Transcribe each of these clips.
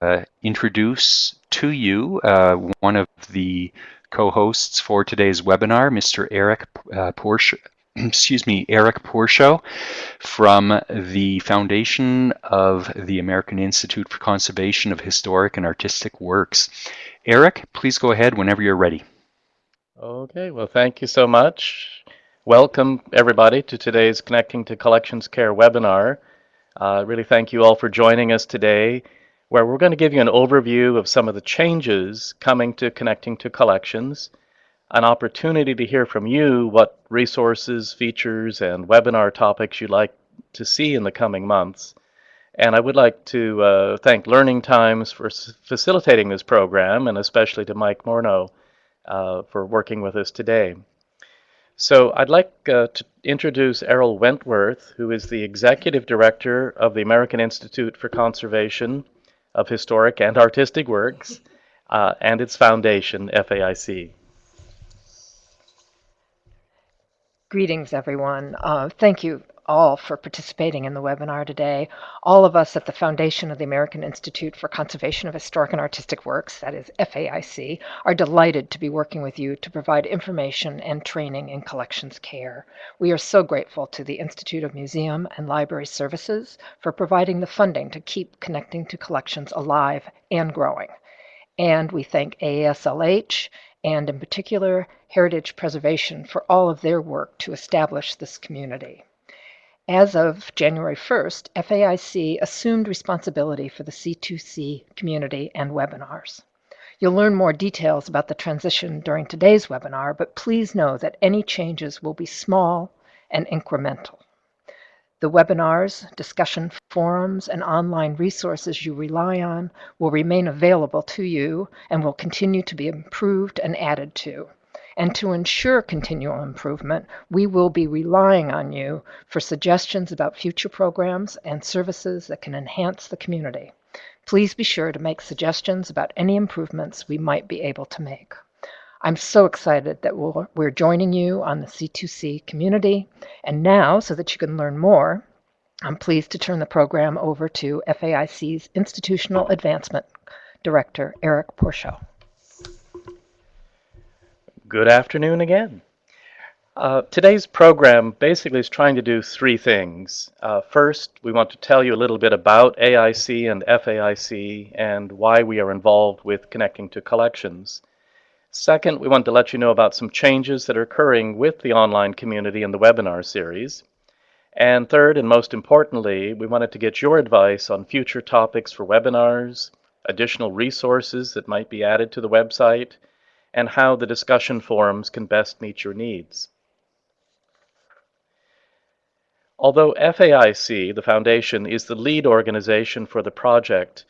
uh, introduce to you uh, one of the co-hosts for today's webinar, Mr. Eric uh, Porsche, excuse me, Eric Pourchot from the Foundation of the American Institute for Conservation of Historic and Artistic Works. Eric, please go ahead whenever you're ready. Okay, well, thank you so much. Welcome, everybody, to today's Connecting to Collections Care webinar. Uh, really thank you all for joining us today, where we're going to give you an overview of some of the changes coming to Connecting to Collections, an opportunity to hear from you what resources, features, and webinar topics you'd like to see in the coming months. And I would like to uh, thank Learning Times for facilitating this program, and especially to Mike Morneau uh, for working with us today. So I'd like uh, to introduce Eryl Wentworth, who is the Executive Director of the American Institute for Conservation of Historic and Artistic Works uh, and its foundation, FAIC. Greetings, everyone. Uh, thank you all for participating in the webinar today. All of us at the Foundation of the American Institute for Conservation of Historic and Artistic Works, that is FAIC, are delighted to be working with you to provide information and training in collections care. We are so grateful to the Institute of Museum and Library Services for providing the funding to keep connecting to collections alive and growing. And we thank AASLH and in particular Heritage Preservation for all of their work to establish this community. As of January 1st, FAIC assumed responsibility for the C2C community and webinars. You'll learn more details about the transition during today's webinar, but please know that any changes will be small and incremental. The webinars, discussion forums, and online resources you rely on will remain available to you and will continue to be improved and added to. And to ensure continual improvement, we will be relying on you for suggestions about future programs and services that can enhance the community. Please be sure to make suggestions about any improvements we might be able to make. I'm so excited that we're joining you on the C2C community. And now, so that you can learn more, I'm pleased to turn the program over to FAIC's Institutional Advancement Director, Eric Pourchot. Good afternoon again. Uh, today's program basically is trying to do three things. Uh, first, we want to tell you a little bit about AIC and FAIC and why we are involved with connecting to collections. Second, we want to let you know about some changes that are occurring with the online community and the webinar series. And third, and most importantly, we wanted to get your advice on future topics for webinars, additional resources that might be added to the website, and how the discussion forums can best meet your needs. Although FAIC, the foundation, is the lead organization for the project,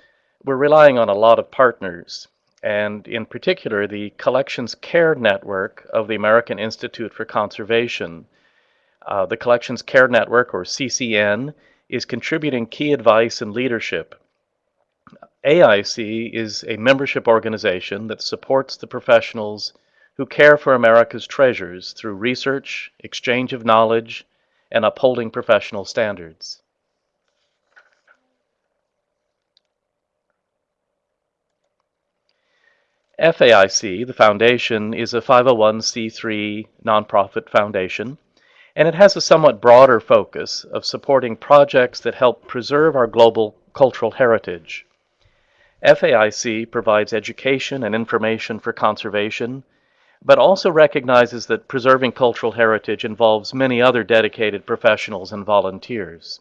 we're relying on a lot of partners, and in particular the Collections Care Network of the American Institute for Conservation. Uh, the Collections Care Network, or CCN, is contributing key advice and leadership AIC is a membership organization that supports the professionals who care for America's treasures through research, exchange of knowledge, and upholding professional standards. FAIC, the foundation, is a 501c3 nonprofit foundation, and it has a somewhat broader focus of supporting projects that help preserve our global cultural heritage. FAIC provides education and information for conservation, but also recognizes that preserving cultural heritage involves many other dedicated professionals and volunteers.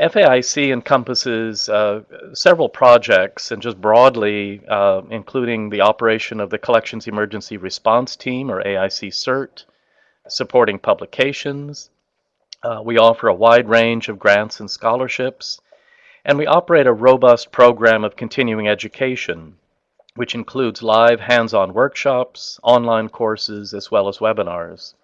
FAIC encompasses uh, several projects and just broadly uh, including the operation of the Collections Emergency Response Team or AIC CERT, supporting publications, uh, we offer a wide range of grants and scholarships, and we operate a robust program of continuing education, which includes live hands-on workshops, online courses, as well as webinars.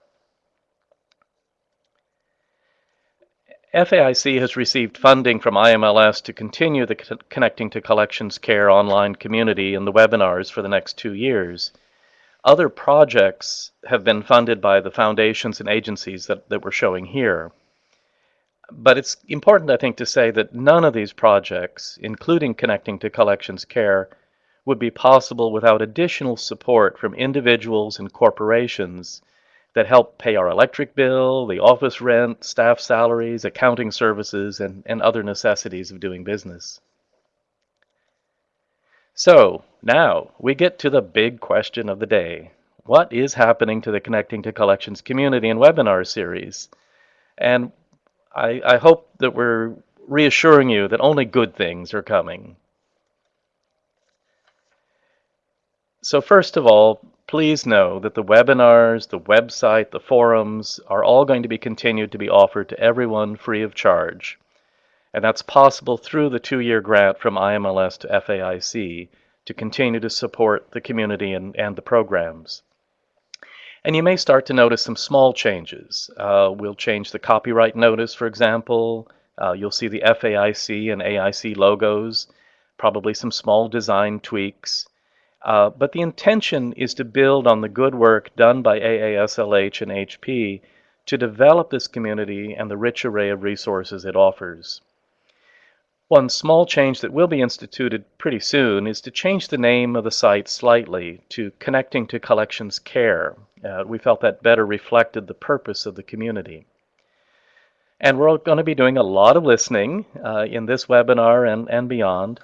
FAIC has received funding from IMLS to continue the Connecting to Collections Care online community and the webinars for the next two years. Other projects have been funded by the foundations and agencies that, that we're showing here. But it's important, I think, to say that none of these projects, including connecting to collections care, would be possible without additional support from individuals and corporations that help pay our electric bill, the office rent, staff salaries, accounting services, and, and other necessities of doing business. So now we get to the big question of the day. What is happening to the Connecting to Collections community and webinar series? And I, I hope that we're reassuring you that only good things are coming. So first of all, please know that the webinars, the website, the forums are all going to be continued to be offered to everyone free of charge. And that's possible through the two-year grant from IMLS to FAIC to continue to support the community and, and the programs. And you may start to notice some small changes. Uh, we'll change the copyright notice, for example. Uh, you'll see the FAIC and AIC logos, probably some small design tweaks. Uh, but the intention is to build on the good work done by AASLH and HP to develop this community and the rich array of resources it offers. One small change that will be instituted pretty soon is to change the name of the site slightly to Connecting to Collections Care. Uh, we felt that better reflected the purpose of the community. And we're going to be doing a lot of listening uh, in this webinar and, and beyond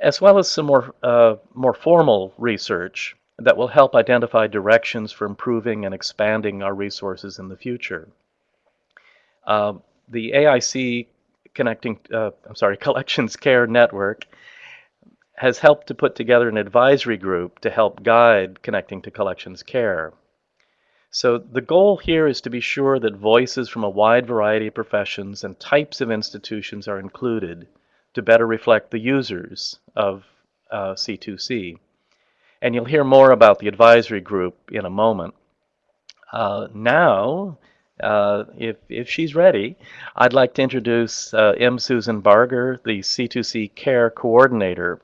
as well as some more, uh, more formal research that will help identify directions for improving and expanding our resources in the future. Uh, the AIC connecting, uh, I'm sorry, Collections Care Network has helped to put together an advisory group to help guide connecting to collections care. So the goal here is to be sure that voices from a wide variety of professions and types of institutions are included to better reflect the users of uh, C2C. And you'll hear more about the advisory group in a moment. Uh, now, uh, if, if she's ready, I'd like to introduce uh, M. Susan Barger, the C2C Care Coordinator,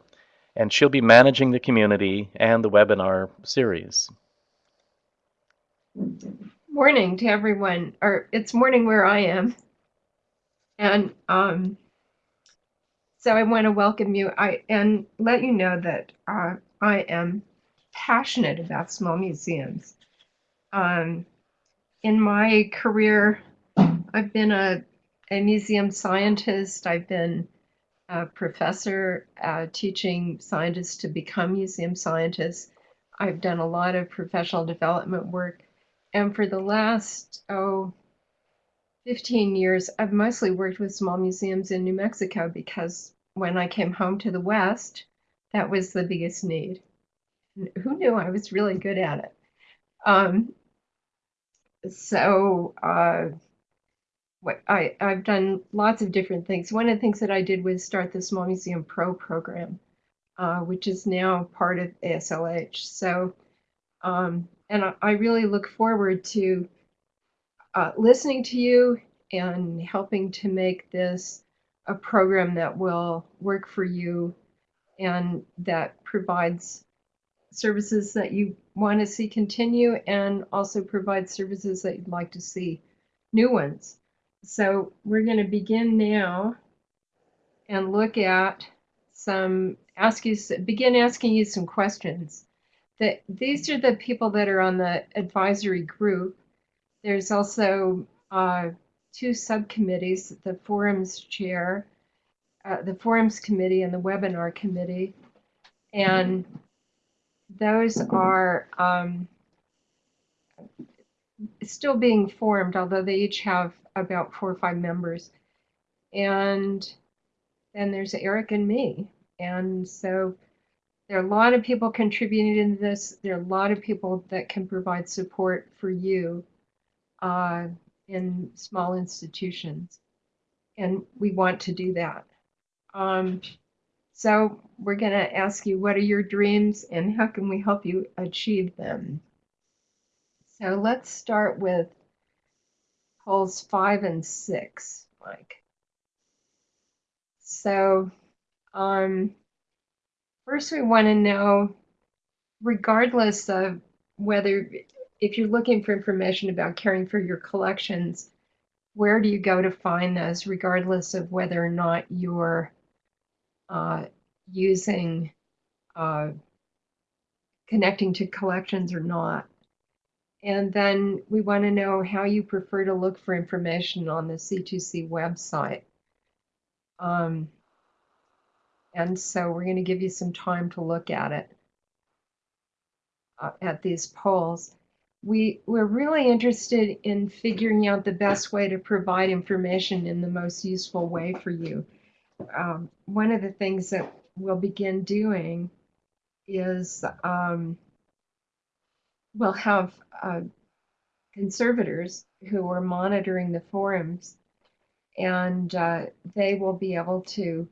and she'll be managing the community and the webinar series. Morning to everyone, or it's morning where I am. And um, so I want to welcome you I, and let you know that uh, I am passionate about small museums. Um, in my career, I've been a, a museum scientist. I've been a professor uh, teaching scientists to become museum scientists. I've done a lot of professional development work. And for the last, oh, 15 years, I've mostly worked with small museums in New Mexico because when I came home to the West, that was the biggest need. Who knew I was really good at it? Um, so uh, what I, I've done lots of different things. One of the things that I did was start the Small Museum Pro program, uh, which is now part of ASLH. So, um, and I, I, really look forward to uh, listening to you and helping to make this a program that will work for you and that provides services that you want to see continue and also provide services that you'd like to see new ones. So we're going to begin now and look at some ask you begin asking you some questions. That these are the people that are on the advisory group. There's also uh, two subcommittees, the forums chair, uh, the forums committee and the webinar committee. And those are um, still being formed, although they each have about four or five members. And then there's Eric and me. And so there are a lot of people contributing to this. There are a lot of people that can provide support for you. Uh, in small institutions. And we want to do that. Um, so we're going to ask you, what are your dreams and how can we help you achieve them? So let's start with polls five and six, Mike. So um, first we want to know, regardless of whether if you're looking for information about caring for your collections, where do you go to find those, regardless of whether or not you're using uh, connecting to collections or not. And then we want to know how you prefer to look for information on the C2C website. Um, and so we're going to give you some time to look at it, uh, at these polls. We, we're really interested in figuring out the best way to provide information in the most useful way for you. Um, one of the things that we'll begin doing is um, we'll have uh, conservators who are monitoring the forums, and uh, they will be able to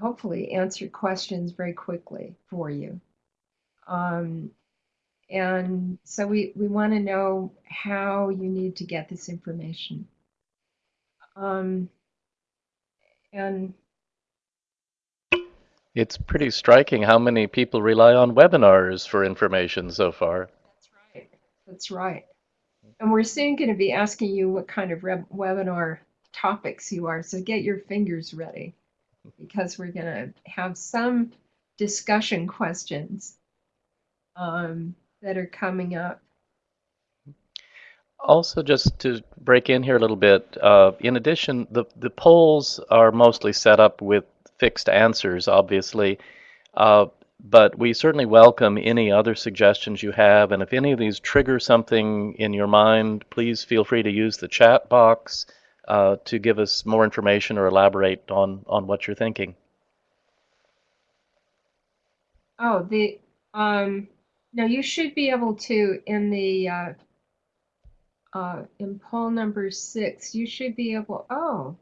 hopefully answer questions very quickly for you. Um, and so we, we want to know how you need to get this information. Um, and It's pretty striking how many people rely on webinars for information so far. That's right. That's right. And we're soon going to be asking you what kind of webinar topics you are. So get your fingers ready because we're going to have some discussion questions um, that are coming up. Also, just to break in here a little bit, uh, in addition, the, the polls are mostly set up with fixed answers, obviously. Uh, but we certainly welcome any other suggestions you have. And if any of these trigger something in your mind, please feel free to use the chat box uh, to give us more information or elaborate on, on what you're thinking. Oh, the um, now you should be able to in the uh, in poll number six. You should be able. Oh,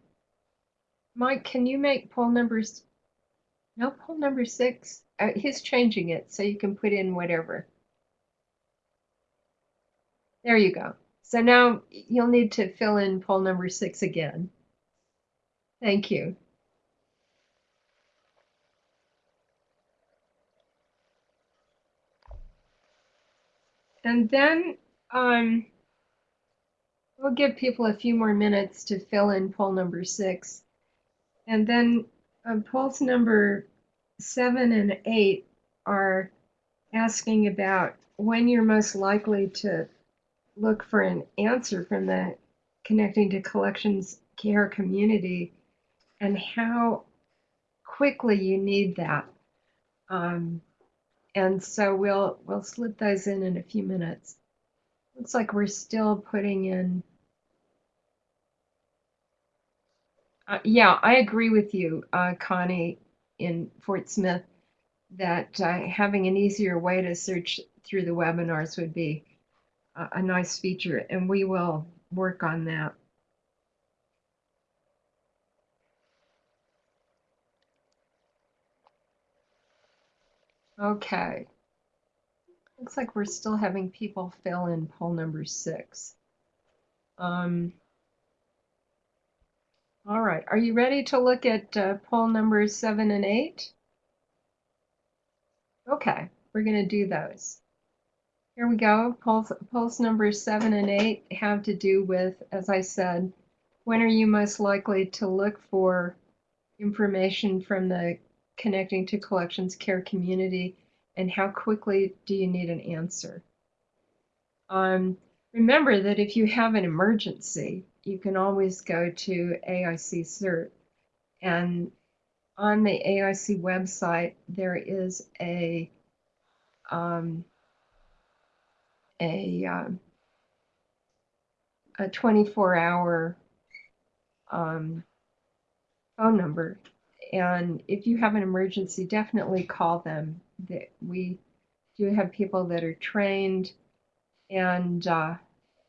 Mike, can you make poll numbers? No, poll number six. Uh, he's changing it so you can put in whatever. There you go. So now you'll need to fill in poll number six again. Thank you. And then um, we'll give people a few more minutes to fill in poll number six. And then um, polls number seven and eight are asking about when you're most likely to look for an answer from the connecting to collections care community and how quickly you need that. Um, and so we'll we'll slip those in in a few minutes. Looks like we're still putting in Uh, yeah, I agree with you, uh, Connie, in Fort Smith, that uh, having an easier way to search through the webinars would be a, nice feature, and we will work on that. Okay. Looks like we're still having people fill in poll number six. Um, all right, are you ready to look at uh, poll numbers seven and eight? Okay, we're going to do those. Here we go. Polls, polls numbers seven and eight have to do with, as I said, when are you most likely to look for information from the Connecting to Collections Care community and how quickly do you need an answer? Um, remember that if you have an emergency, you can always go to AIC CERT. And on the AIC website, there is a um, a um, a 24 hour um, phone number. And if you have an emergency, definitely call them. We do have people that are trained and uh,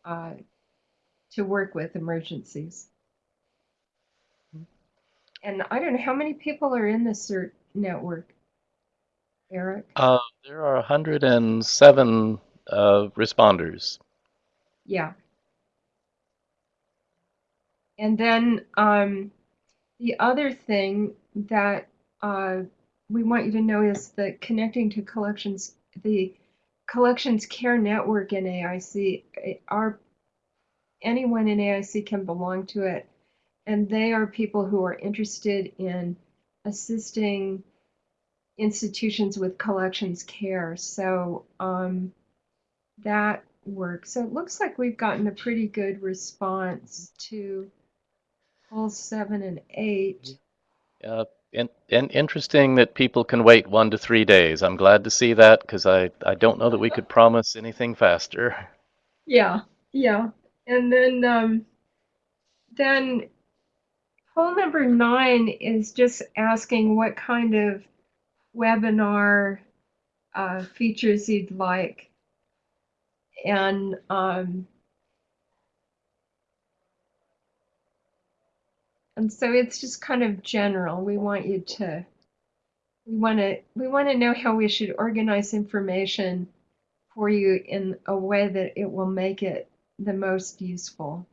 uh, to work with emergencies. And I don't know how many people are in the CERT network, Eric? Uh, there are 107 uh, responders. Yeah. And then um, the other thing that uh, we want you to know is that connecting to collections, the collections care network in AIC, our anyone in AIC can belong to it. And they are people who are interested in assisting institutions with collections care. So um, that works. So it looks like we've gotten a pretty good response to polls seven and eight. Uh, and, and interesting that people can wait one to three days. I'm glad to see that because I, I don't know that we could promise anything faster. Yeah, yeah. And then um, then poll number nine is just asking what kind of webinar uh, features you'd like. And um, and so it's just kind of general. We want you to we want to we want to know how we should organize information for you in a way that it will make it the most useful.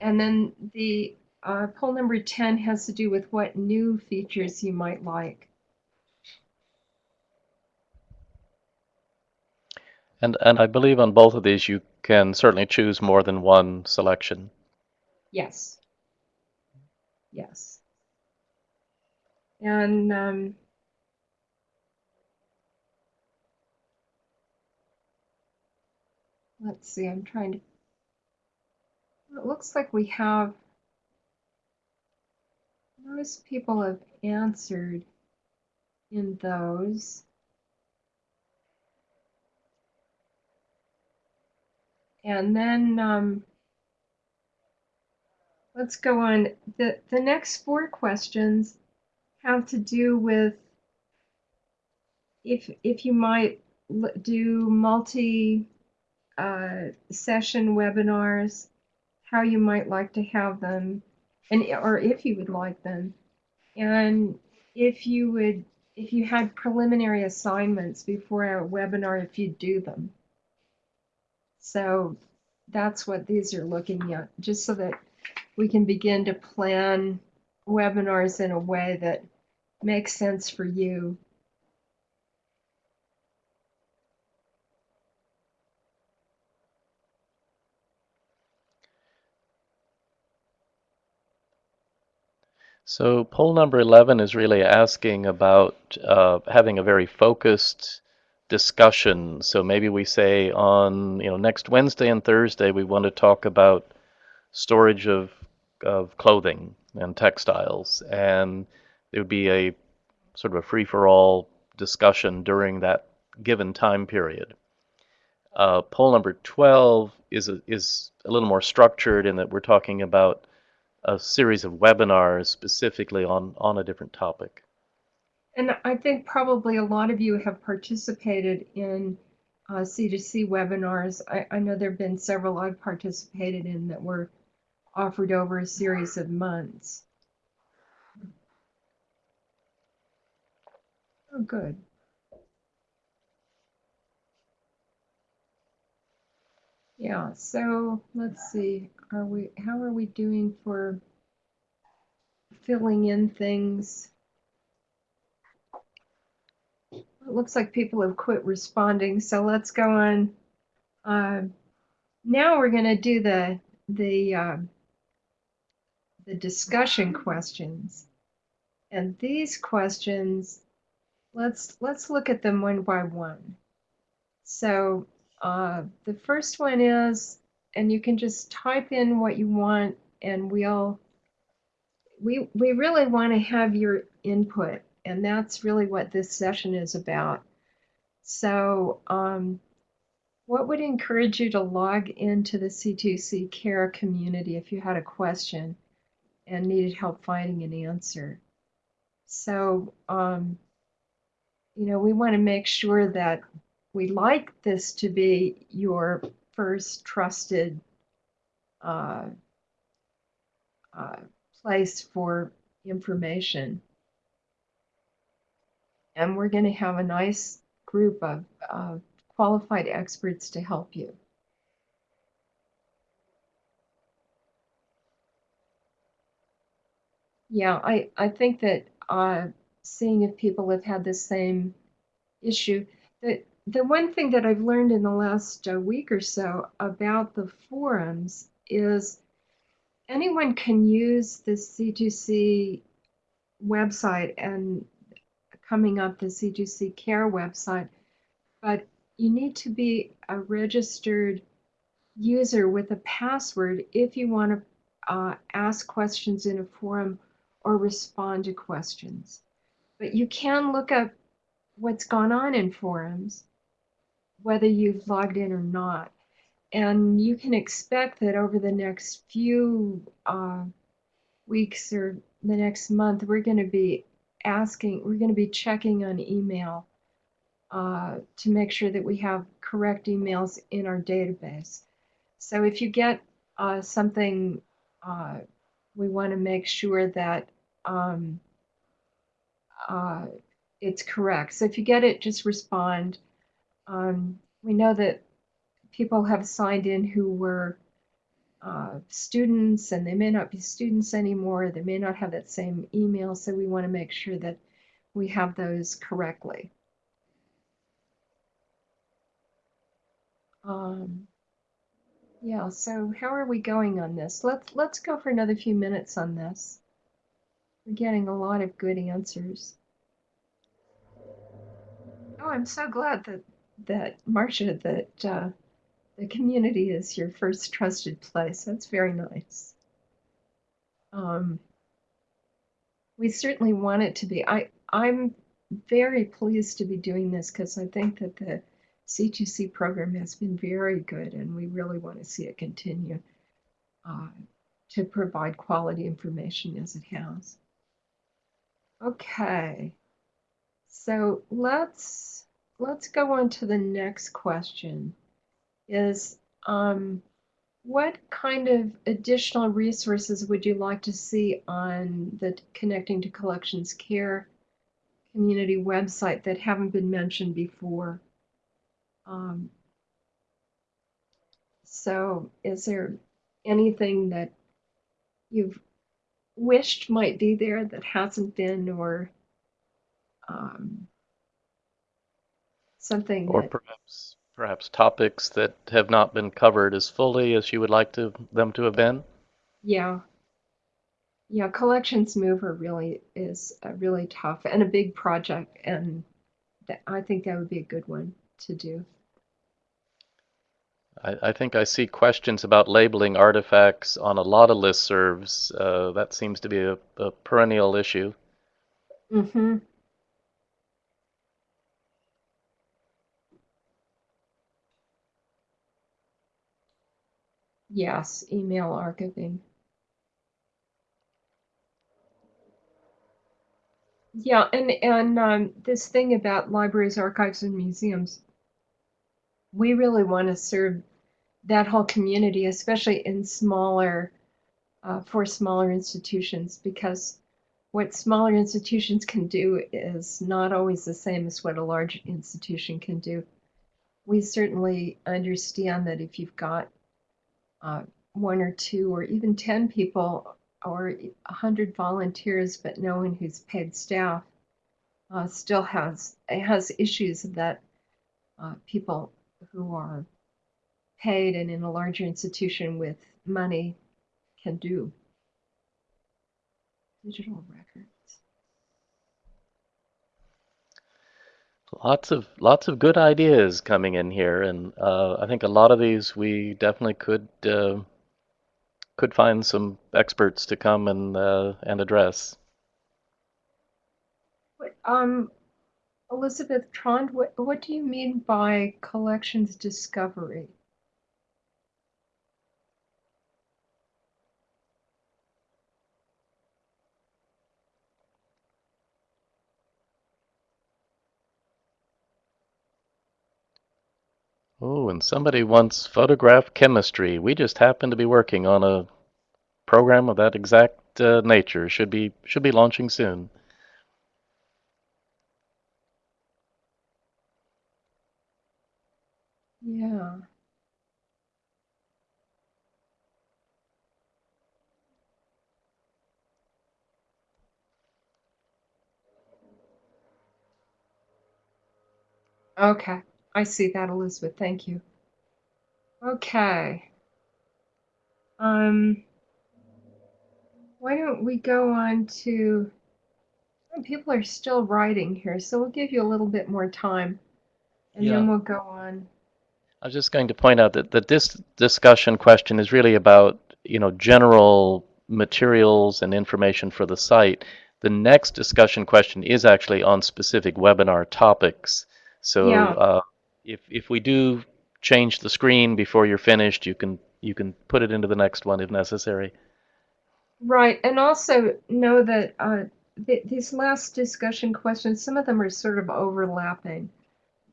And then the uh, poll number 10 has to do with what new features you might like. And, and I believe on both of these you can certainly choose more than one selection. Yes. Yes. And um, let's see, I'm trying to. It looks like we have. Most people have answered in those. And then um, let's go on. The, the next four questions have to do with if, if you might do multi uh, session webinars, how you might like to have them, and or if you would like them, and if you would if you had preliminary assignments before a webinar, if you do them. So that's what these are looking at, just so that we can begin to plan webinars in a way that makes sense for you. So poll number 11 is really asking about uh, having a very focused discussion. So maybe we say on, you know, next Wednesday and Thursday, we want to talk about storage of, of clothing and textiles. And it would be a sort of a free-for-all discussion during that given time period. Uh, poll number 12 is a, is a little more structured in that we're talking about a series of webinars specifically on, on a different topic. And I think probably a lot of you have participated in uh, C2C webinars. I, I know there have been several I've participated in that were offered over a series of months. Oh, good. Yeah, so let's see. Are we, how are we doing for filling in things? It looks like people have quit responding, so let's go on. Uh, now we're going to do the the uh, the discussion questions, and these questions, let's let's look at them one by one. So uh, the first one is, and you can just type in what you want, and we'll we we really want to have your input and that's really what this session is about. So, um, what would encourage you to log into the C2C CARE community if you had a question and needed help finding an answer? So, um, you know, we want to make sure that we like this to be your first trusted uh, uh, place for information and we're going to have a nice group of uh, qualified experts to help you. Yeah, I, I think that uh, seeing if people have had the same issue, that the one thing that I've learned in the last uh, week or so about the forums is anyone can use the C2C website and coming up the C2C Care website, but you need to be a registered user with a password if you want to uh, ask questions in a forum or respond to questions. But you can look up what's gone on in forums, whether you've logged in or not. And you can expect that over the next few uh, weeks or the next month, we're going to be asking, we're going to be checking on email uh, to make sure that we have correct emails in our database. So if you get uh, something, uh, we want to make sure that um, uh, it's correct. So if you get it, just respond. Um, we know that people have signed in who were uh, students and they may not be students anymore. They may not have that same email. So we want to make sure that we have those correctly. Um, yeah, so how are we going on this? Let's let's go for another few minutes on this. We're getting a lot of good answers. Oh, I'm so glad that that Marcia that uh, the community is your first trusted place. That's very nice. Um, we certainly want it to be. I I'm very pleased to be doing this because I think that the C2C program has been very good, and we really want to see it continue uh, to provide quality information as it has. Okay, so let's let's go on to the next question. Is um, what kind of additional resources would you like to see on the Connecting to Collections Care community website that haven't been mentioned before? Um, so is there anything that you've wished might be there that hasn't been or um, something Or that, perhaps perhaps topics that have not been covered as fully as you would like to them to have been? yeah. Yeah, Collections Mover really is a really tough and a big project, and that, I think that would be a good one to do. I, I think I see questions about labeling artifacts on a lot of listservs. Uh, that seems to be a, a perennial issue. Mm-hmm. Yes, email archiving. Yeah, and and um, this thing about libraries, archives, and museums, we really want to serve that whole community, especially in smaller, uh, for smaller institutions, because what smaller institutions can do is not always the same as what a large institution can do. We certainly understand that if you've got uh, one or two or even 10 people or 100 volunteers, but no one who's paid staff, uh, still has has issues that uh, people who are paid and in a larger institution with money can do. Digital records. Lots of lots of good ideas coming in here, and uh, I think a lot of these we definitely could uh, could find some experts to come and uh, and address. Um, Elizabeth Trond, what, what do you mean by collections discovery? Oh, and somebody wants photograph chemistry. We just happen to be working on a program of that exact uh, nature. Should be should be launching soon. Yeah. Okay. I see that, Elizabeth. Thank you. Okay. Um, why don't we go on to, people are still writing here, so we'll give you a little bit more time and then we'll go on. I was just going to point out that, that this discussion question is really about, you know, general materials and information for the site. The next discussion question is actually on specific webinar topics. So Yeah. uh, if, if we do change the screen before you're finished, you can you can put it into the next one if necessary. Right, and also know that uh, th these last discussion questions, some of them are sort of overlapping,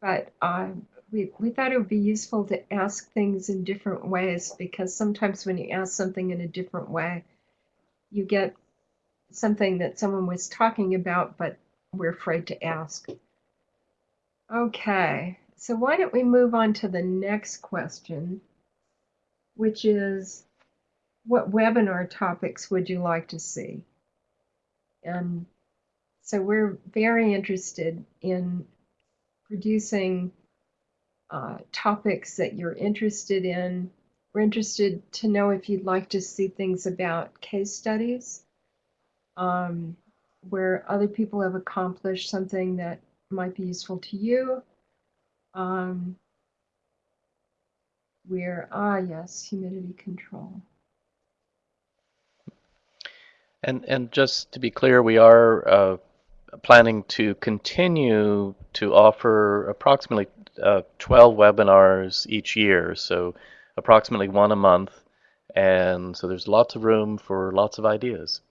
but uh, we, we thought it would be useful to ask things in different ways because sometimes when you ask something in a different way, you get something that someone was talking about, but we're afraid to ask. Okay, so why don't we move on to the next question, which is what webinar topics would you like to see? And so we're very interested in producing uh, topics that you're interested in. We're interested to know if you'd like to see things about case studies um, where other people have accomplished something that might be useful to you. Um, where, ah, yes, humidity control. And and just to be clear, we are uh, planning to continue to offer approximately uh, 12 webinars each year, so approximately one a month. And so there's lots of room for lots of ideas.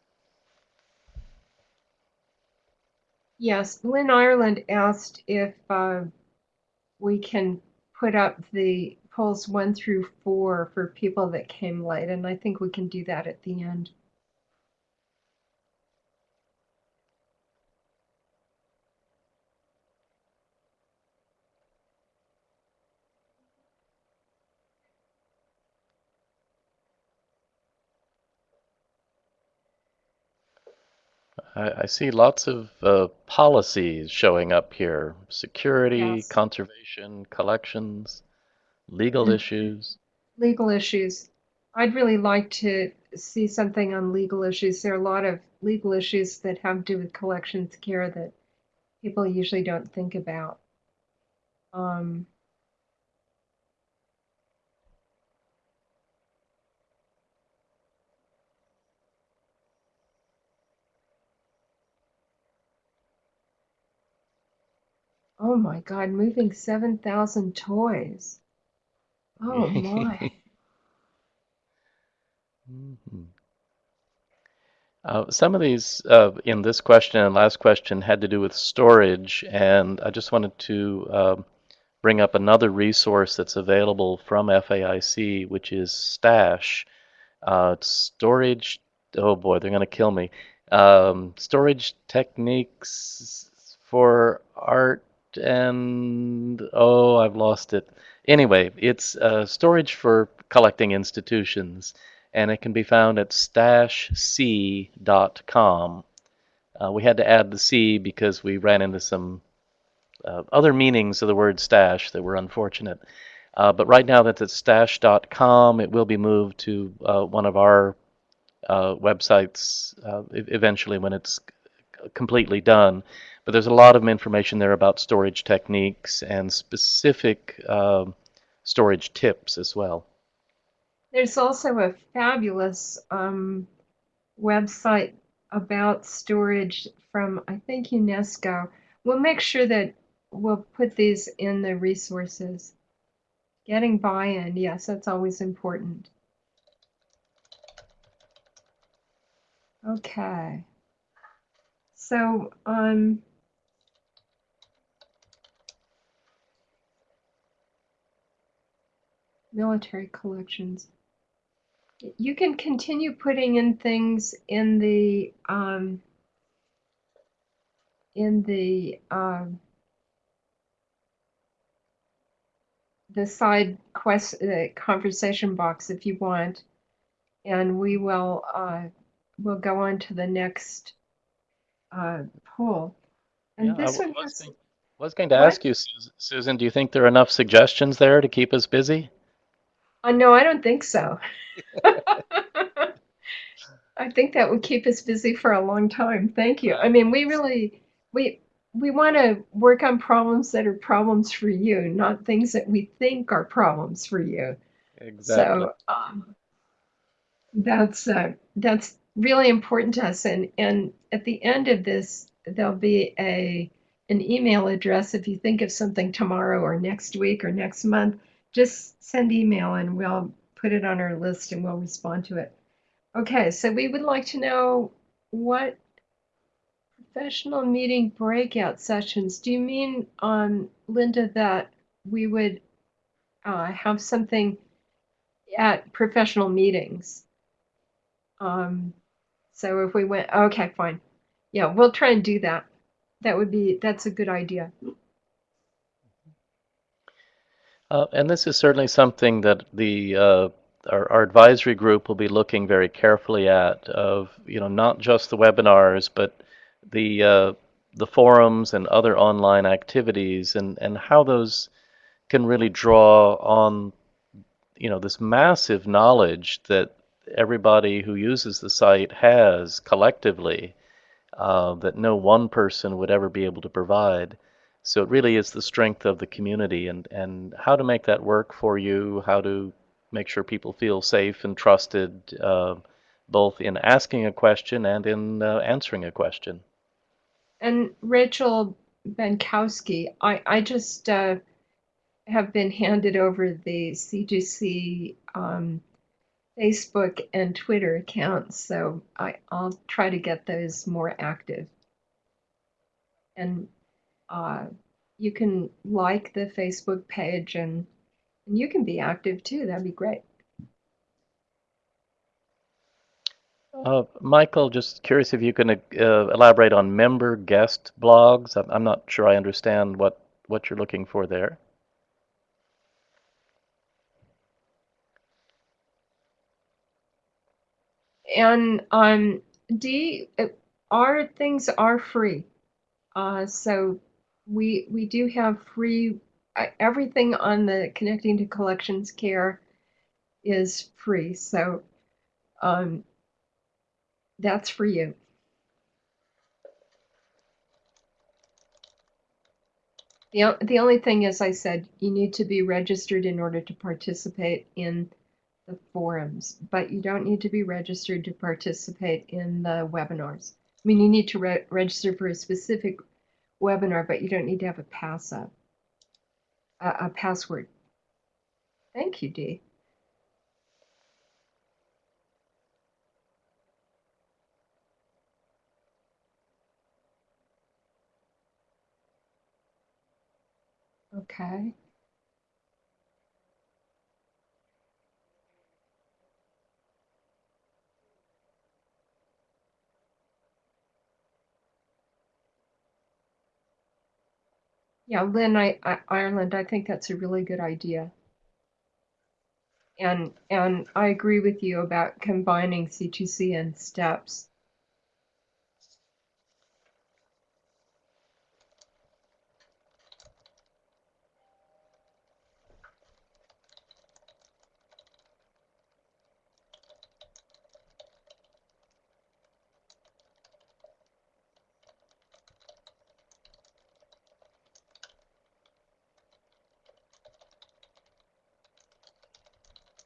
Yes, Lynn Ireland asked if uh, we can put up the polls one through four for people that came late, and I think we can do that at the end. I, I see lots of uh, policies showing up here: security, Yes. conservation, collections, legal Mhm. issues. Legal issues. I'd really like to see something on legal issues. There are a lot of legal issues that have to do with collections care that people usually don't think about. Um, oh my God, moving 7,000 toys. Oh my. Mhm. Uh, some of these uh, in this question and last question had to do with storage, and I just wanted to um, bring up another resource that's available from FAIC, which is Stash. Uh, storage, oh boy, they're going to kill me. Um, storage techniques for art and, oh, I've lost it. Anyway, it's uh, storage for collecting institutions and it can be found at stashc.com. Uh, we had to add the C because we ran into some uh, other meanings of the word stash that were unfortunate. Uh, but right now that's at stash.com. It will be moved to uh, one of our uh, websites uh, eventually when it's completely done. But there's a lot of information there about storage techniques and specific um, storage tips as well. There's also a fabulous um, website about storage from, I think, UNESCO. We'll make sure that we'll put these in the resources. Getting buy-in, yes, that's always important. Okay. So, um, military collections. You can continue putting in things in the um, in the um, the side quest uh, conversation box if you want, and we will uh, we'll go on to the next uh, poll. And Yeah, I this w- one was think- was going to What? ask you, Susan, do you think there are enough suggestions there to keep us busy? Uh, no, I don't think so. I think that would keep us busy for a long time. Thank you. I mean, we really we we want to work on problems that are problems for you, not things that we think are problems for you. Exactly. So um, that's uh, that's really important to us. And and at the end of this, there'll be a an email address if you think of something tomorrow or next week or next month. Just send email and we'll put it on our list and we'll respond to it. Okay, so we would like to know what professional meeting breakout sessions. Do you mean, um, Linda, that we would uh, have something at professional meetings? Um, so if we went, okay, fine. Yeah, we'll try and do that. That would be, that's a good idea. Uh, and this is certainly something that the uh, our, our advisory group will be looking very carefully at. Of you know not just the webinars, but the uh, the forums and other online activities, and and how those can really draw on you know this massive knowledge that everybody who uses the site has collectively uh, that no one person would ever be able to provide. So it really is the strength of the community and, and how to make that work for you, how to make sure people feel safe and trusted, uh, both in asking a question and in uh, answering a question. And Rachel Benkowski, I, I just uh, have been handed over the C2C um, Facebook and Twitter accounts, so I, I'll try to get those more active. And uh, you can like the Facebook page and, and you can be active too. That'd be great. Uh, Michael, just curious if you can uh, elaborate on member guest blogs. I'm, I'm not sure I understand what, what you're looking for there. And um, D, our things are free. Uh, so we we do have free uh, everything on the connecting to collections care is free. So um, that's for you. The, the only thing, as I said, you need to be registered in order to participate in the forums, but you don't need to be registered to participate in the webinars. I mean, you need to re register for a specific webinar, but you don't need to have a pass up, a, password. Thank you, Dee. Okay. Yeah, Lynn, I, I, Ireland, I think that's a really good idea. And and I agree with you about combining C2C and steps.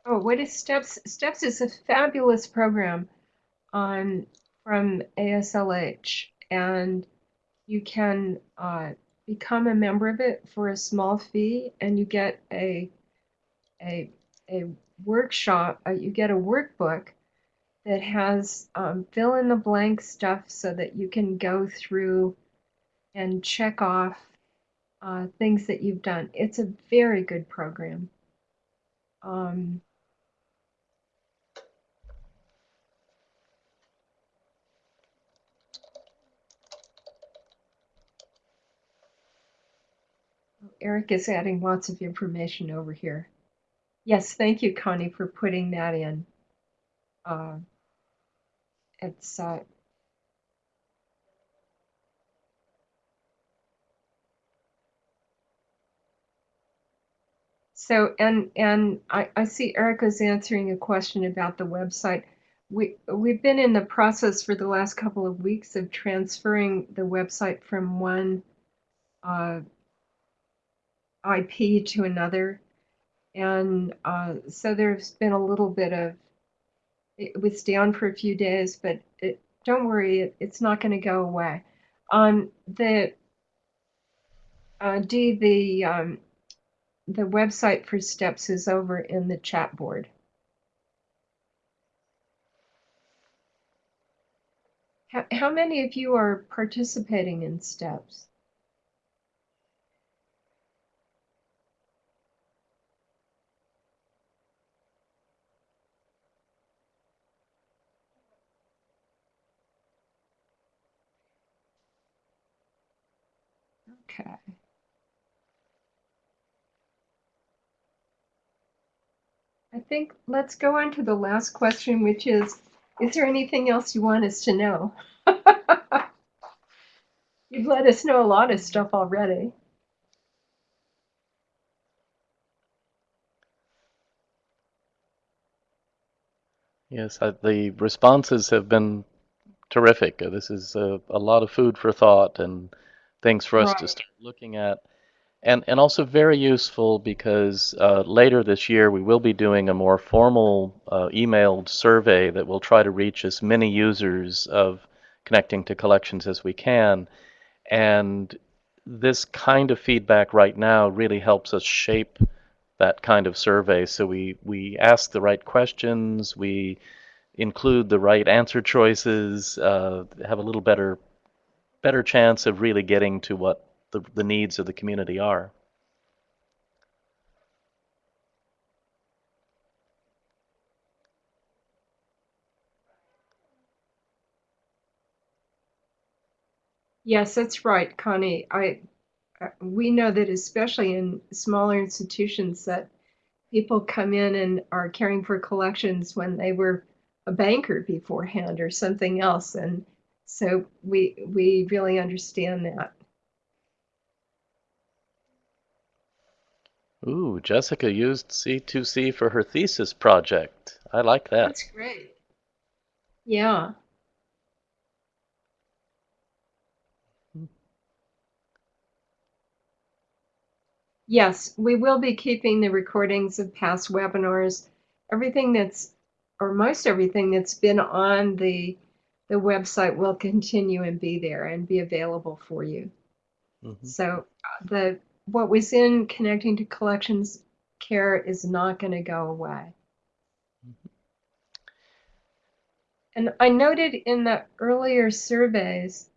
Oh, what is Steps? Steps is a fabulous program on from AASLH, and you can uh, become a member of it for a small fee, and you get a a a workshop. Uh, you get a workbook that has um, fill in the blank stuff so that you can go through and check off uh, things that you've done. It's a very good program. Um, Eric is adding lots of information over here. Yes, thank you, Connie, for putting that in. Uh, it's uh, so and and I, I see Erica's answering a question about the website. We we've been in the process for the last couple of weeks of transferring the website from one uh, IP to another, and uh, so there's been a little bit of it was down for a few days, but it, don't worry, it, it's not going to go away. Um, the uh, D the um, the website for steps is over in the chat board. How, how many of you are participating in steps? Okay. I think let's go on to the last question, which is, is there anything else you want us to know? You've let us know a lot of stuff already. Yes, uh, the responses have been terrific. Uh, This is a, a lot of food for thought and things for us to start looking at. And, and also very useful because uh, later this year we will be doing a more formal uh, emailed survey that will try to reach as many users of connecting to collections as we can. And this kind of feedback right now really helps us shape that kind of survey. So we, we ask the right questions, we include the right answer choices, uh, have a little better better chance of really getting to what the, the needs of the community are. Yes, that's right, Connie. I uh, we know that especially in smaller institutions that people come in and are caring for collections when they were a banker beforehand or something else, and so we we really understand that. Ooh, Jessica used C2C for her thesis project. I like that. That's great. Yeah. Yes, we will be keeping the recordings of past webinars. Everything that's, or most everything that's been on the the website will continue and be there and be available for you. Mhm. So uh, the what was in connecting to collections care is not going to go away. And I noted in the earlier surveys,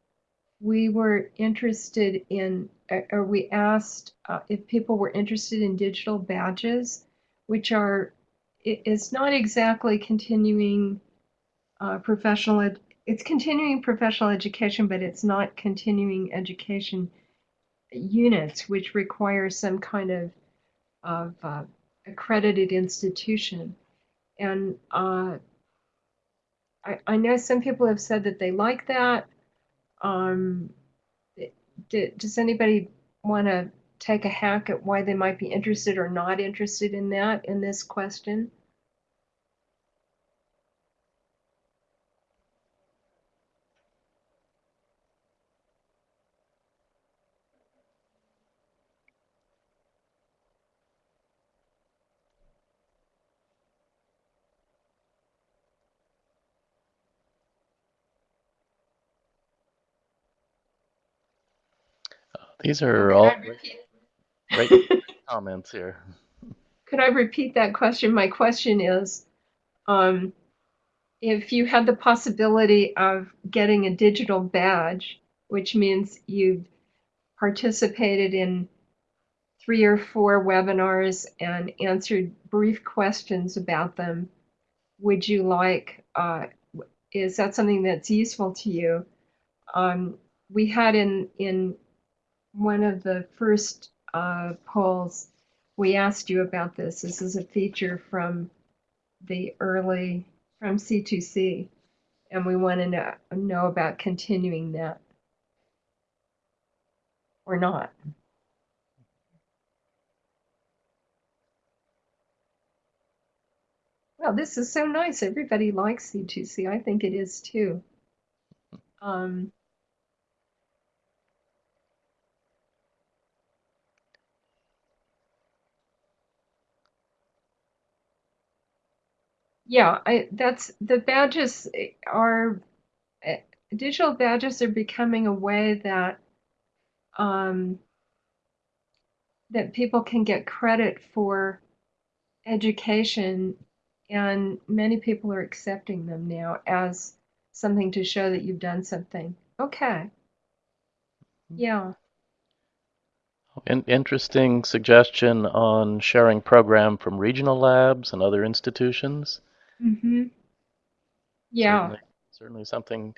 we were interested in, uh, or we asked uh, if people were interested in digital badges, which are, it, it's not exactly continuing uh, professional, ed, it's continuing professional education, but it's not continuing education units, which require some kind of, of uh, accredited institution. And uh, I, I know some people have said that they like that. Um, does anybody want to take a hack at why they might be interested or not interested in that in this question? These are all great, great comments here. Could I repeat that question? My question is, um, if you had the possibility of getting a digital badge, which means you've participated in three or four webinars and answered brief questions about them, would you like, uh, is that something that's useful to you? Um, we had in, in one of the first uh, polls, we asked you about this. This is a feature from the early, from C2C, and we want to know, know about continuing that or not. Well, this is so nice. Everybody likes C2C. I think it is too. Um, yeah, I that's the badges eh, are eh, digital badges are becoming a way that um, that people can get credit for education, and many people are accepting them now as something to show that you've done something. Okay. Yeah. In- interesting suggestion on sharing program from regional labs and other institutions. Mm-hmm. Yeah. Certainly, certainly something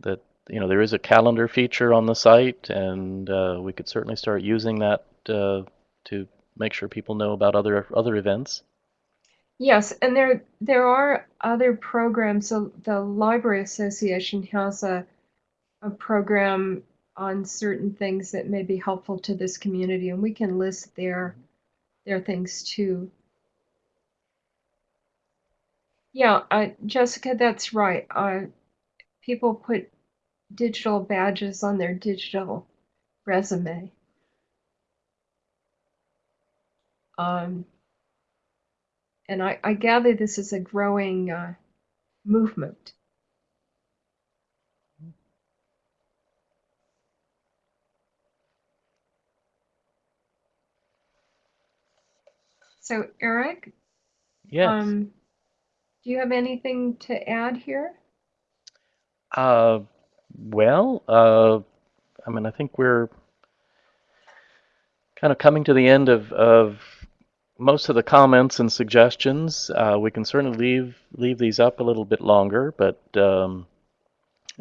that you know there is a calendar feature on the site, and uh, we could certainly start using that uh, to make sure people know about other other events. Yes, and there there are other programs. So the Library Association has a a program on certain things that may be helpful to this community, and we can list their their things too. Yeah, uh, Jessica, that's right. Uh, people put digital badges on their digital resume. Um, and I, I gather this is a growing uh, movement. So, Eric, Yes. um, do you have anything to add here? Uh, well, uh, I mean, I think we're kind of coming to the end of, of most of the comments and suggestions. Uh, we can certainly leave leave these up a little bit longer, but um,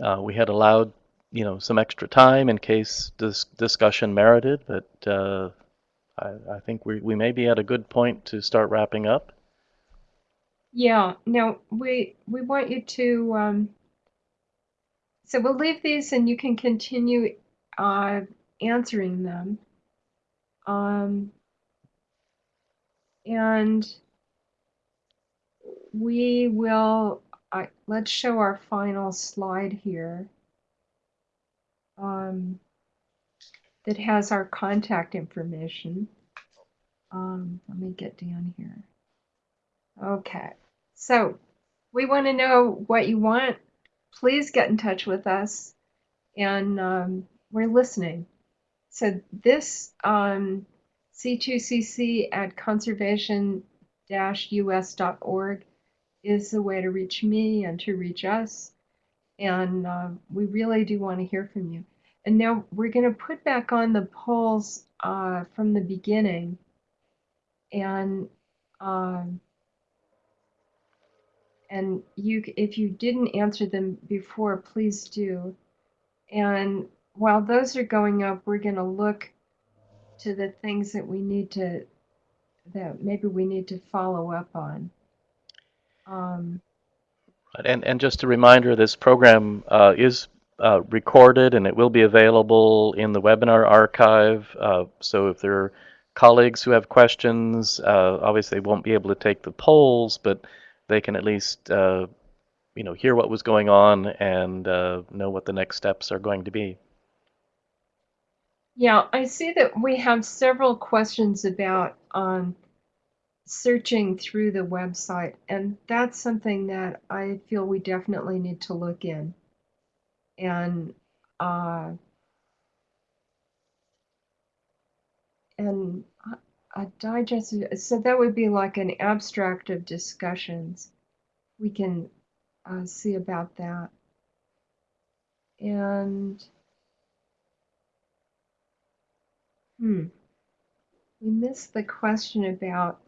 uh, we had allowed you know some extra time in case this discussion merited. But uh, I, I think we we may be at a good point to start wrapping up. Yeah, now we we want you to um, so we'll leave these and you can continue uh, answering them. Um, and we will, I let's show our final slide here um, that has our contact information. Um, let me get down here. Okay, so we want to know what you want. Please get in touch with us, and um, we're listening. So this um, C2CC at conservation-us.org is the way to reach me and to reach us. And uh, we really do want to hear from you. And now we're going to put back on the polls uh, from the beginning. And um, and you, if you didn't answer them before, please do. And while those are going up, we're going to look to the things that we need to, that maybe we need to follow up on. Um, And, and just a reminder, this program uh, is uh, recorded and it will be available in the webinar archive. Uh, so if there are colleagues who have questions, uh, obviously won't be able to take the polls, but they can at least uh, you know hear what was going on and uh, know what the next steps are going to be. yeah, I see that we have several questions about um, searching through the website, and that's something that I feel we definitely need to look in. And uh, and a digest, so that would be like an abstract of discussions. We can uh, see about that. And hmm, we missed the question about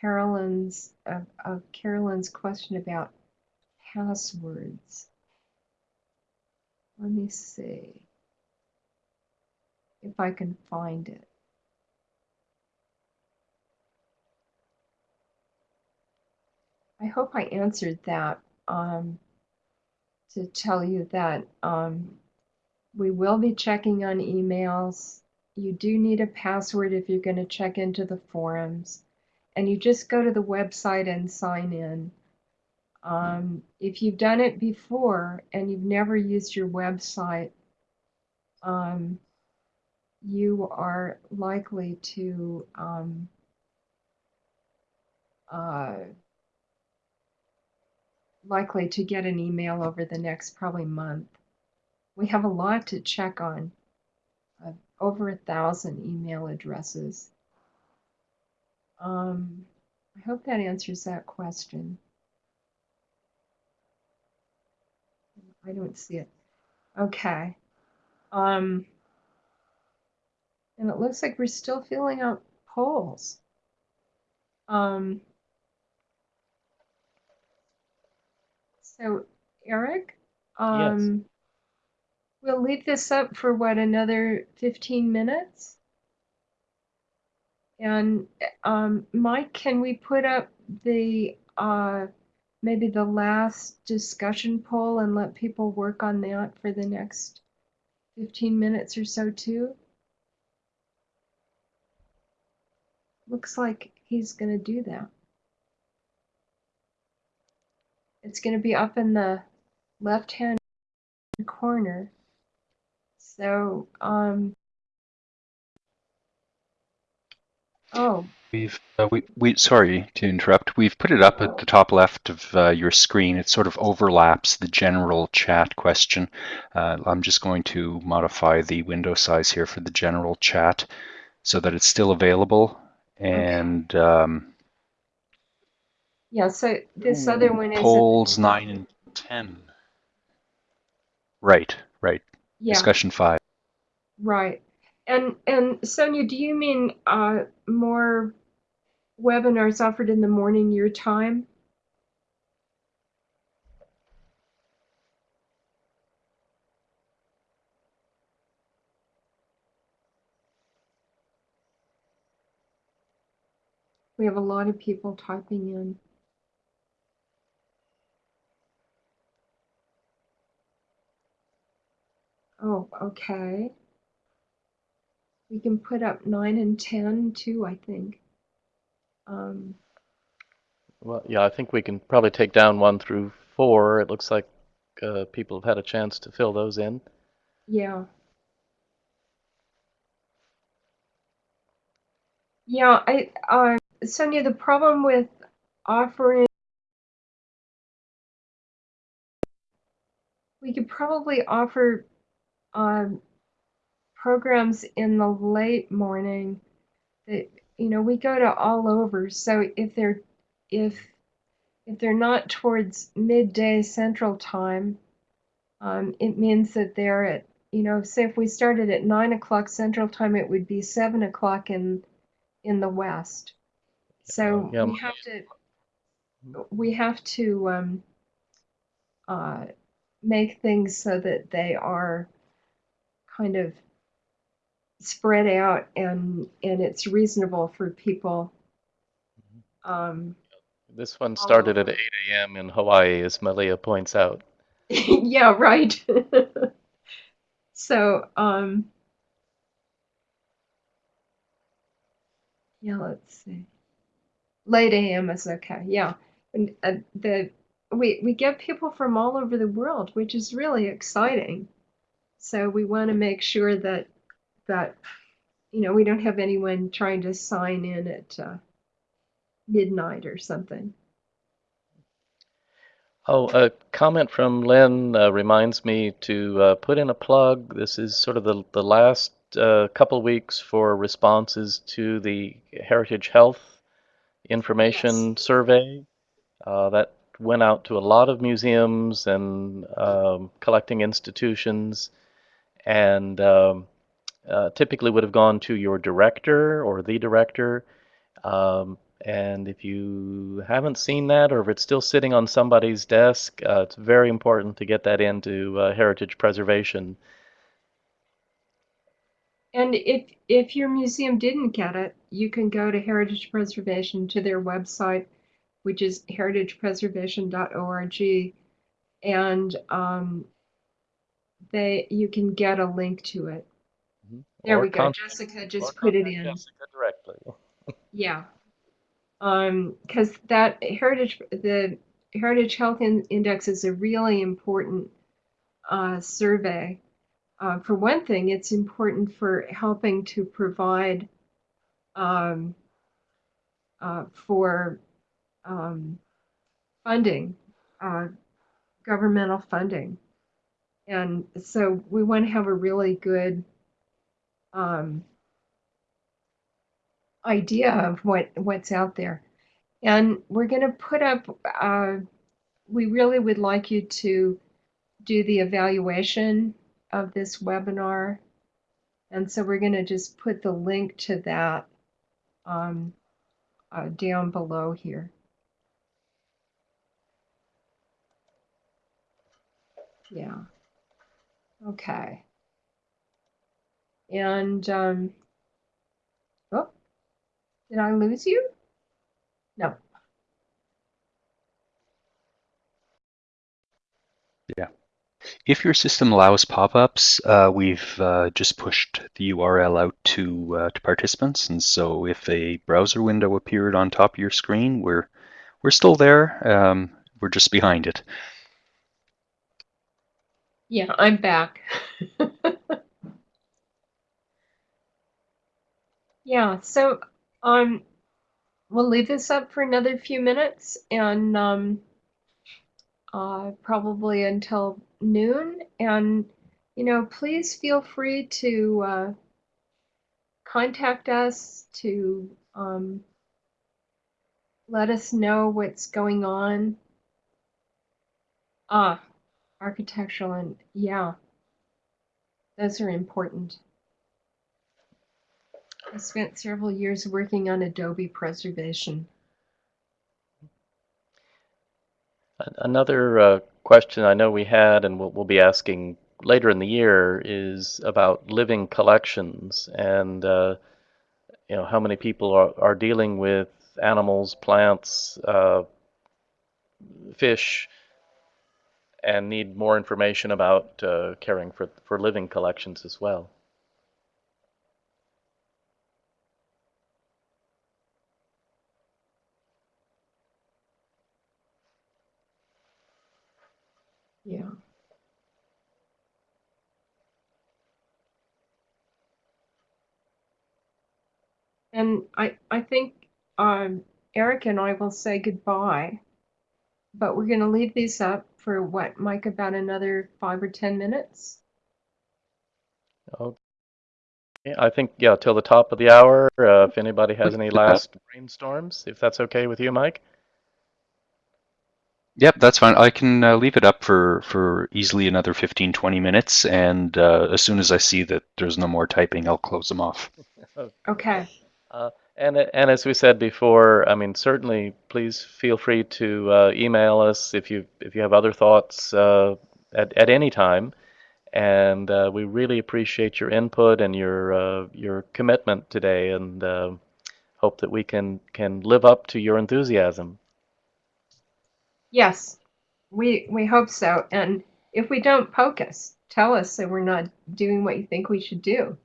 Carolyn's of, of Carolyn's question about passwords. Let me see if I can find it. I hope I answered that um, to tell you that um, we will be checking on emails. You do need a password if you're going to check into the forums. and you just go to the website and sign in. Um, if you've done it before and you've never used your website, um, you are likely to um, uh, likely to get an email over the next probably month. We have a lot to check on, uh, over a thousand email addresses. Um, I hope that answers that question. I don't see it. Okay. Um, and it looks like we're still filling out polls. Um, so, Eric, um, we'll leave this up for what, another 15 minutes? And um, Mike, can we put up the uh, maybe the last discussion poll and let people work on that for the next 15 minutes or so too? Looks like he's going to do that. It's going to be up in the left-hand corner. So, um, oh, We've uh, we we sorry to interrupt. We've put it up at the top left of uh, your screen. It sort of overlaps the general chat question. Uh, I'm just going to modify the window size here for the general chat so that it's still available. And um, yeah, so this other one is, polls nine and ten. Right, right. yeah, Discussion five. right. And and Sonia, do you mean uh, more webinars offered in the morning your time? We have a lot of people typing in. Oh, okay. We can put up nine and ten too, I think. Um, Well, yeah, I think we can probably take down one through four. It looks like uh, people have had a chance to fill those in. yeah. Yeah, I uh, Sonia, the problem with offering we could probably offer um, programs in the late morning that you know we go to all over so if they're if if they're not towards midday central time um, it means that they're at you know say if we started at nine o'clock central time it would be seven o'clock in in the west so Yeah. we have to we have to um, uh, make things so that they are kind of spread out and and it's reasonable for people. Um, This one started at 8 a.m. in Hawaii, as Malia points out. yeah, right. so, um, yeah, let's see. Late AM is okay. Yeah, and uh, the we we get people from all over the world, which is really exciting. So we want to make sure that that you know we don't have anyone trying to sign in at uh, midnight or something. Oh, a comment from Lynn uh, reminds me to uh, put in a plug. This is sort of the, the last uh, couple weeks for responses to the Heritage Health Information Survey. Uh, that went out to a lot of museums and um, collecting institutions, and um, uh, typically would have gone to your director or the director. Um, and if you haven't seen that, or if it's still sitting on somebody's desk, uh, it's very important to get that into uh, heritage preservation. And if if your museum didn't get it, you can go to Heritage Preservation to their website, which is heritagepreservation.org, and um, they you can get a link to it. There Or we go. Jessica just put it in. Jessica directly. Yeah. Um, because that heritage, the Heritage Health in- Index is a really important uh, survey. Uh, for one thing, it's important for helping to provide um, uh, for um, funding, uh, governmental funding. And so we want to have a really good um, idea of what what's out there. And we're going to put up, uh, we really would like you to do the evaluation of this webinar. And so we're going to just put the link to that um, uh, down below here. Yeah. Okay. And, um, oh, did I lose you? No. Yeah. If your system allows pop-ups, uh, we've uh, just pushed the URL out to uh, to participants, and so if a browser window appeared on top of your screen, we're we're still there. Um, we're just behind it. Yeah, I'm back. yeah, so um, we'll leave this up for another few minutes and um, uh, probably until noon. And, you know, please feel free to uh, contact us to um, let us know what's going on. Ah, architectural and yeah, those are important. I spent several years working on Adobe preservation. Another uh, question I know we had, and we'll, we'll be asking later in the year, is about living collections and uh, you know how many people are, are dealing with animals, plants, uh, fish, and need more information about uh, caring for for living collections as well. Yeah. And I, I think um, Eric and I will say goodbye, but we're going to leave these up for what, Mike, about another five or 10 minutes? Okay. I think yeah, till the top of the hour. Uh, if anybody has any last brainstorms, if that's okay with you, Mike. Yep, that's fine. I can uh, leave it up for, for easily another 15, 20 minutes, and uh, as soon as I see that there's no more typing, I'll close them off. Okay. Uh, and and as we said before, I mean, certainly, please feel free to uh, email us if you if you have other thoughts uh, at at any time. And uh, we really appreciate your input and your uh, your commitment today, and uh, hope that we can can live up to your enthusiasm. Yes, we we hope so. And if we don't, poke us. Tell us that we're not doing what you think we should do.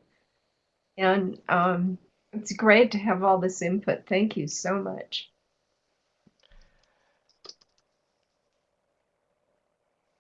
And um, it's great to have all this input. Thank you so much.